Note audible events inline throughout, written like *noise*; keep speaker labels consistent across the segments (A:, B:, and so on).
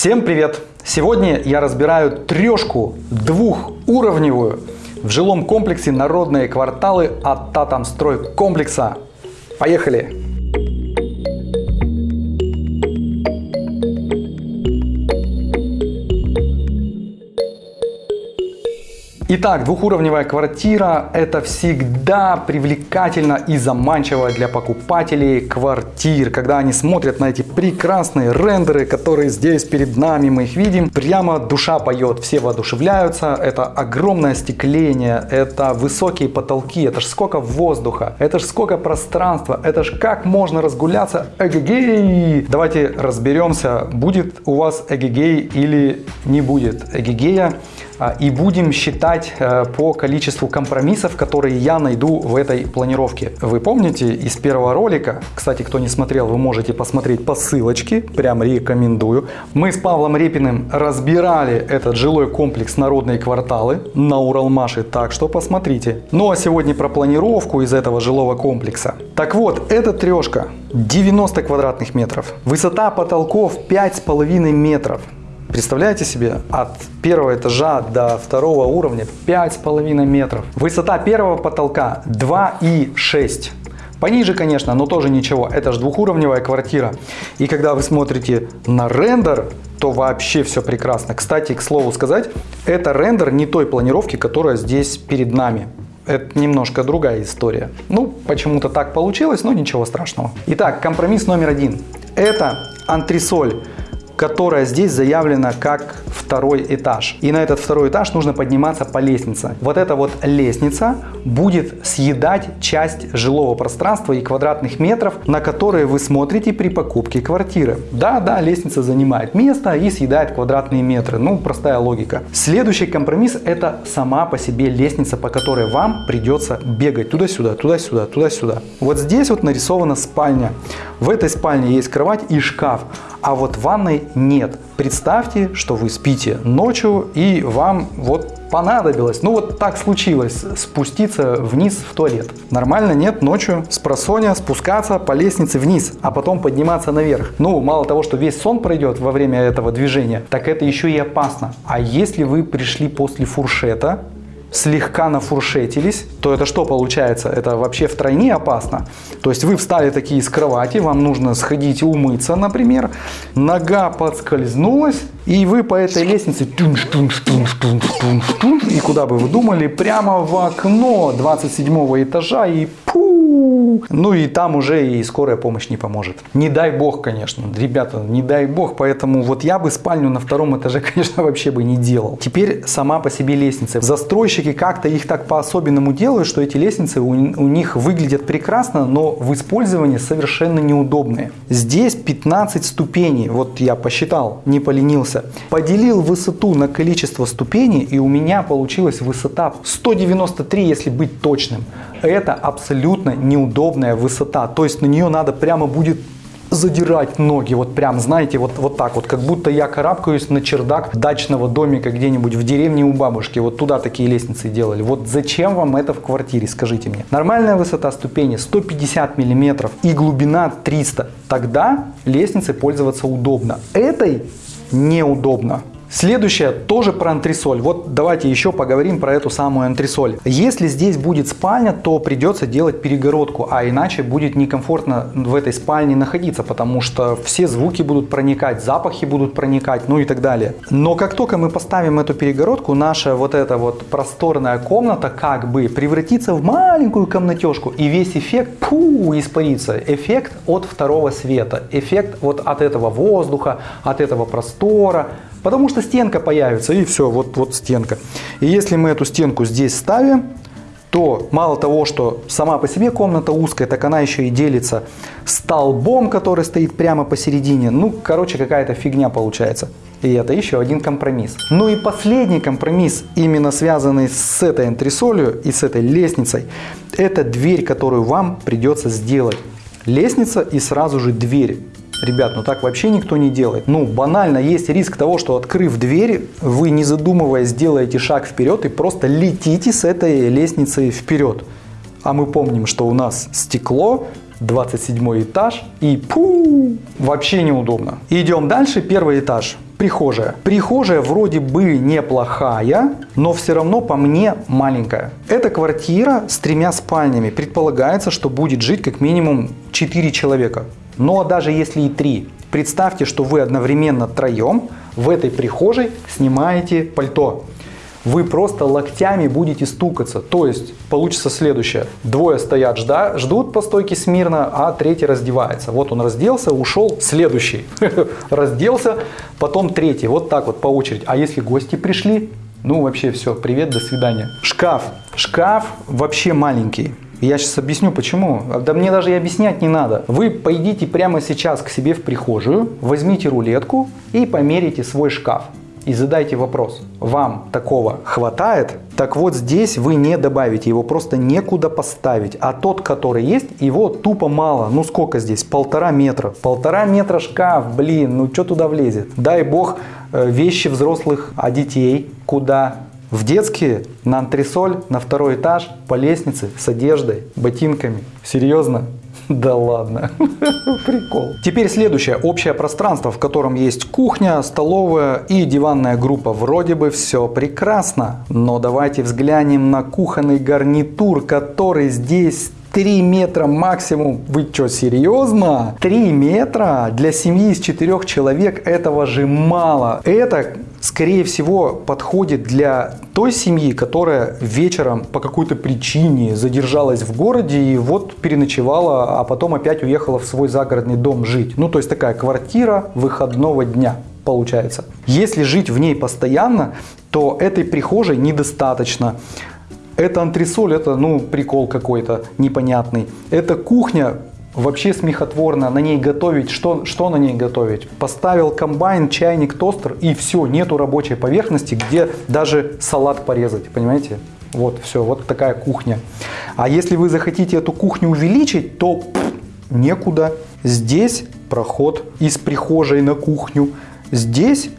A: Всем привет! Сегодня я разбираю трешку двухуровневую в жилом комплексе «Народные кварталы» от Татамстрой комплекса. Поехали! Итак, двухуровневая квартира – это всегда привлекательно и заманчиво для покупателей квартир. Когда они смотрят на эти прекрасные рендеры, которые здесь перед нами, мы их видим, прямо душа поет, все воодушевляются. Это огромное остекление, это высокие потолки, это ж сколько воздуха, это ж сколько пространства, это ж как можно разгуляться. Эгегей! Давайте разберемся, будет у вас эгегей или не будет эгегея. А, и будем считать э, по количеству компромиссов, которые я найду в этой планировке. Вы помните из первого ролика, кстати, кто не смотрел, вы можете посмотреть по ссылочке, прям рекомендую. Мы с Павлом Репиным разбирали этот жилой комплекс «Народные кварталы» на Уралмаше, так что посмотрите. Ну а сегодня про планировку из этого жилого комплекса. Так вот, эта трешка 90 квадратных метров, высота потолков 5,5 метров. Представляете себе, от первого этажа до второго уровня 5,5 метров. Высота первого потолка 2,6. Пониже, конечно, но тоже ничего. Это же двухуровневая квартира. И когда вы смотрите на рендер, то вообще все прекрасно. Кстати, к слову сказать, это рендер не той планировки, которая здесь перед нами. Это немножко другая история. Ну, почему-то так получилось, но ничего страшного. Итак, компромисс номер один. Это антресоль которая здесь заявлена как второй этаж. И на этот второй этаж нужно подниматься по лестнице. Вот эта вот лестница будет съедать часть жилого пространства и квадратных метров, на которые вы смотрите при покупке квартиры. Да, да, лестница занимает место и съедает квадратные метры. Ну, простая логика. Следующий компромисс это сама по себе лестница, по которой вам придется бегать туда-сюда, туда-сюда, туда-сюда. Вот здесь вот нарисована спальня. В этой спальне есть кровать и шкаф а вот ванной нет. Представьте, что вы спите ночью и вам вот понадобилось, ну вот так случилось, спуститься вниз в туалет. Нормально нет ночью с просоня спускаться по лестнице вниз, а потом подниматься наверх. Ну, мало того, что весь сон пройдет во время этого движения, так это еще и опасно. А если вы пришли после фуршета, слегка нафуршетились, то это что получается? Это вообще втройне опасно. То есть вы встали такие с кровати, вам нужно сходить умыться, например, нога подскользнулась, и вы по этой лестнице тунш, тунш, тунш, тунш, тунш, тунш, и куда бы вы думали, прямо в окно 27 этажа и пу, ну и там уже и скорая помощь не поможет. Не дай бог, конечно, ребята, не дай бог, поэтому вот я бы спальню на втором этаже, *laughs* конечно, вообще бы не делал. Теперь сама по себе лестница. Застройщики как-то их так по-особенному делают, что эти лестницы у, у них выглядят прекрасно, но в использовании совершенно неудобные. Здесь 15 ступеней, вот я посчитал, не поленился Поделил высоту на количество ступеней и у меня получилась высота 193, если быть точным. Это абсолютно неудобная высота, то есть на нее надо прямо будет задирать ноги, вот прям, знаете, вот, вот так вот, как будто я карабкаюсь на чердак дачного домика где-нибудь в деревне у бабушки, вот туда такие лестницы делали. Вот зачем вам это в квартире, скажите мне. Нормальная высота ступени 150 миллиметров и глубина 300, тогда лестницей пользоваться удобно. Этой неудобно. Следующее тоже про антресоль. Вот давайте еще поговорим про эту самую антресоль. Если здесь будет спальня, то придется делать перегородку, а иначе будет некомфортно в этой спальне находиться, потому что все звуки будут проникать, запахи будут проникать, ну и так далее. Но как только мы поставим эту перегородку, наша вот эта вот просторная комната как бы превратится в маленькую комнатежку, и весь эффект пу, испарится. Эффект от второго света, эффект вот от этого воздуха, от этого простора, Потому что стенка появится, и все, вот, вот стенка. И если мы эту стенку здесь ставим, то мало того, что сама по себе комната узкая, так она еще и делится столбом, который стоит прямо посередине. Ну, короче, какая-то фигня получается. И это еще один компромисс. Ну и последний компромисс, именно связанный с этой антресолью и с этой лестницей, это дверь, которую вам придется сделать. Лестница и сразу же дверь. Ребят, ну так вообще никто не делает. Ну, банально, есть риск того, что открыв дверь, вы не задумываясь сделаете шаг вперед и просто летите с этой лестницы вперед. А мы помним, что у нас стекло, 27 этаж и пу, вообще неудобно. Идем дальше, первый этаж. Прихожая. Прихожая вроде бы неплохая, но все равно по мне маленькая. Эта квартира с тремя спальнями. Предполагается, что будет жить как минимум 4 человека. Но даже если и 3, представьте, что вы одновременно троем в этой прихожей снимаете пальто вы просто локтями будете стукаться. То есть получится следующее. Двое стоят, жда, ждут по стойке смирно, а третий раздевается. Вот он разделся, ушел, следующий. *laughs* Разделся, потом третий. Вот так вот по очереди. А если гости пришли? Ну вообще все, привет, до свидания. Шкаф. Шкаф вообще маленький. Я сейчас объясню почему. Да мне даже и объяснять не надо. Вы пойдите прямо сейчас к себе в прихожую, возьмите рулетку и померите свой шкаф и задайте вопрос, вам такого хватает? Так вот здесь вы не добавите, его просто некуда поставить. А тот, который есть, его тупо мало. Ну сколько здесь? Полтора метра. Полтора метра шкаф, блин, ну что туда влезет? Дай бог э, вещи взрослых, а детей куда? В детские, на антресоль, на второй этаж, по лестнице, с одеждой, ботинками. Серьезно? *laughs* Да ладно, *laughs* прикол. Теперь следующее, общее пространство, в котором есть кухня, столовая и диванная группа. Вроде бы все прекрасно, но давайте взглянем на кухонный гарнитур, который здесь 3 метра максимум. Вы что, серьезно? 3 метра? Для семьи из 4 человек этого же мало. Это скорее всего, подходит для той семьи, которая вечером по какой-то причине задержалась в городе и вот переночевала, а потом опять уехала в свой загородный дом жить. Ну, то есть такая квартира выходного дня получается. Если жить в ней постоянно, то этой прихожей недостаточно. Это антресоль, это ну прикол какой-то непонятный. Это кухня, Вообще смехотворно на ней готовить. Что, что на ней готовить? Поставил комбайн, чайник, тостер и все. Нету рабочей поверхности, где даже салат порезать. Понимаете? Вот, все, вот такая кухня. А если вы захотите эту кухню увеличить, то пff, некуда. Здесь проход из прихожей на кухню. Здесь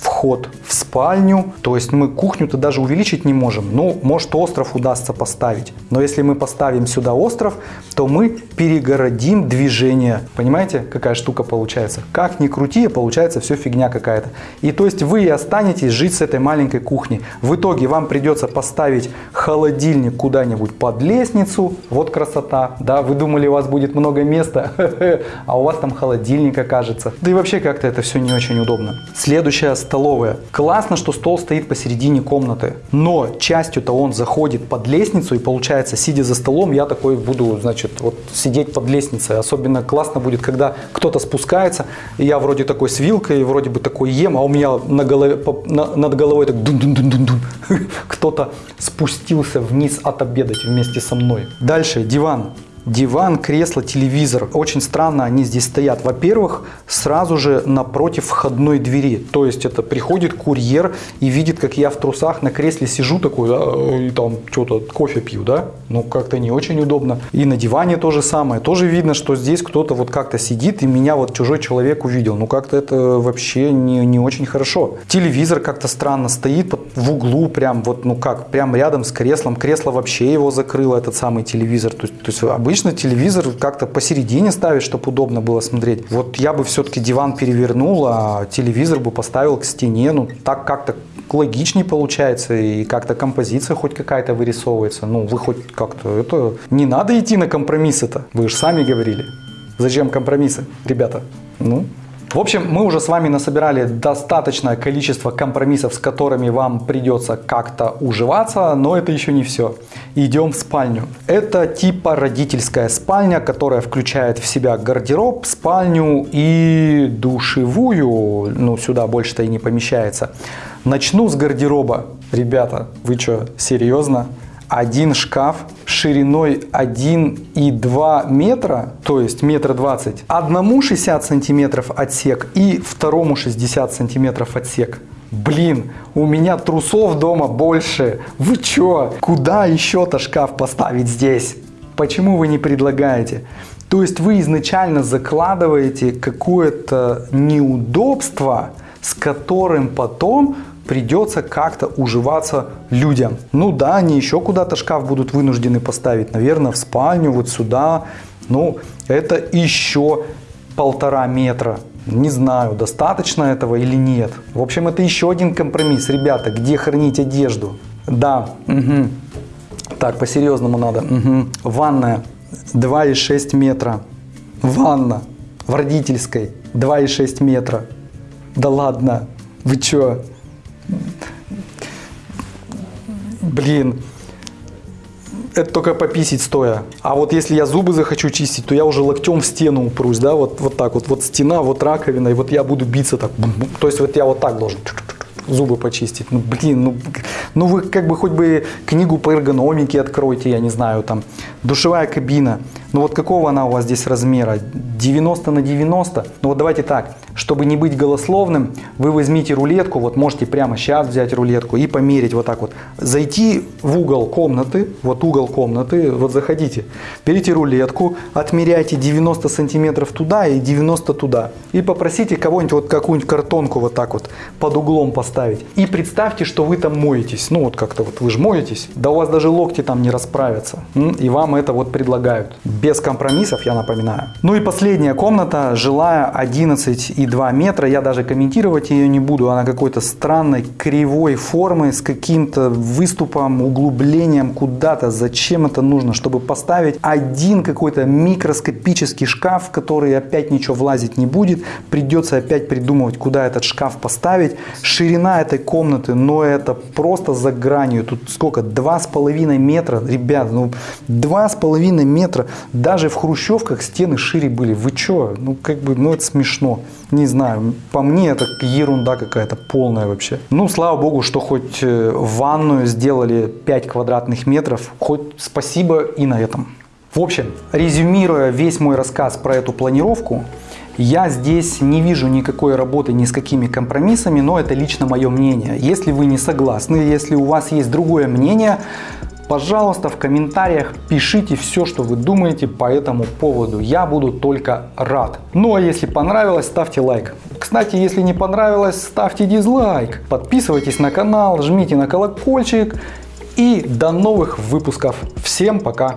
A: вход в спальню. То есть мы кухню-то даже увеличить не можем. Ну, может остров удастся поставить. Но если мы поставим сюда остров, то мы перегородим движение. Понимаете, какая штука получается? Как ни крути, получается все фигня какая-то. И то есть вы останетесь жить с этой маленькой кухней. В итоге вам придется поставить холодильник куда-нибудь под лестницу. Вот красота. Да, вы думали, у вас будет много места, *laughs* а у вас там холодильник окажется. Да и вообще как-то это все не очень удобно. Следующая столовая. Классно, что стол стоит посередине комнаты, но частью-то он заходит под лестницу и получается, сидя за столом, я такой буду, значит, вот сидеть под лестницей. Особенно классно будет, когда кто-то спускается, и я вроде такой с вилкой, вроде бы такой ем, а у меня на голове, на, над головой так дун дун дун дун дун кто-то спустился вниз отобедать вместе со мной. Дальше диван. Диван, кресло, телевизор. Очень странно они здесь стоят. Во-первых, сразу же напротив входной двери. То есть это приходит курьер и видит, как я в трусах на кресле сижу такой, да, и там что-то кофе пью, да? Ну, как-то не очень удобно. И на диване то же самое. Тоже видно, что здесь кто-то вот как-то сидит и меня вот чужой человек увидел. Ну, как-то это вообще не, не очень хорошо. Телевизор как-то странно стоит в углу прям вот, ну как, прям рядом с креслом. Кресло вообще его закрыло, этот самый телевизор. То есть, то есть Обычно телевизор как-то посередине ставить, чтобы удобно было смотреть. Вот я бы все-таки диван перевернул, а телевизор бы поставил к стене. Ну, так как-то логичнее получается и как-то композиция хоть какая-то вырисовывается. Ну, вы хоть как-то это... Не надо идти на компромиссы-то. Вы же сами говорили. Зачем компромиссы, ребята? Ну, в общем, мы уже с вами насобирали достаточное количество компромиссов, с которыми вам придется как-то уживаться, но это еще не все. Идем в спальню. Это типа родительская спальня, которая включает в себя гардероб, спальню и душевую. Ну, сюда больше-то и не помещается. Начну с гардероба. Ребята, вы что, серьезно? Один шкаф шириной 1,2 метра, то есть метра двадцать, одному 60 сантиметров отсек и второму 60 сантиметров отсек. Блин, у меня трусов дома больше. Вы чё? Куда еще-то шкаф поставить здесь? Почему вы не предлагаете? То есть вы изначально закладываете какое-то неудобство, с которым потом придется как-то уживаться людям. Ну да, они еще куда-то шкаф будут вынуждены поставить, наверное, в спальню, вот сюда. Ну, это еще полтора метра. Не знаю, достаточно этого или нет. В общем, это еще один компромисс. Ребята, где хранить одежду? Да, угу. Так, по-серьезному надо. Угу. Ванная 2,6 метра. Ванна в родительской 2,6 метра. Да ладно, вы чё? Блин, это только пописить стоя. А вот если я зубы захочу чистить, то я уже локтем в стену упрусь, да, вот, вот так вот. Вот стена, вот раковина, и вот я буду биться так. То есть вот я вот так должен зубы почистить. Ну, блин, ну, ну вы как бы хоть бы книгу по эргономике откройте, я не знаю, там, душевая кабина. Ну вот какого она у вас здесь размера? 90 на 90? Ну вот давайте так, чтобы не быть голословным, вы возьмите рулетку, вот можете прямо сейчас взять рулетку и померить вот так вот. Зайти в угол комнаты, вот угол комнаты, вот заходите, берите рулетку, отмеряйте 90 сантиметров туда и 90 туда. И попросите кого-нибудь вот какую-нибудь картонку вот так вот под углом поставить. И представьте, что вы там моетесь. Ну вот как-то вот вы же моетесь, да у вас даже локти там не расправятся. И вам это вот предлагают без компромиссов, я напоминаю. Ну и последняя комната, жилая 11,2 метра. Я даже комментировать ее не буду. Она какой-то странной, кривой формы, с каким-то выступом, углублением куда-то. Зачем это нужно? Чтобы поставить один какой-то микроскопический шкаф, в который опять ничего влазить не будет. Придется опять придумывать, куда этот шкаф поставить. Ширина этой комнаты, но это просто за гранью. Тут сколько? 2,5 метра. Ребят, ну 2,5 метра. Даже в хрущевках стены шире были. Вы чё? Ну, как бы, ну, это смешно. Не знаю, по мне это ерунда какая-то полная вообще. Ну, слава богу, что хоть э, ванную сделали 5 квадратных метров. Хоть спасибо и на этом. В общем, резюмируя весь мой рассказ про эту планировку, я здесь не вижу никакой работы ни с какими компромиссами, но это лично мое мнение. Если вы не согласны, если у вас есть другое мнение, Пожалуйста, в комментариях пишите все, что вы думаете по этому поводу. Я буду только рад. Ну а если понравилось, ставьте лайк. Кстати, если не понравилось, ставьте дизлайк. Подписывайтесь на канал, жмите на колокольчик. И до новых выпусков. Всем пока!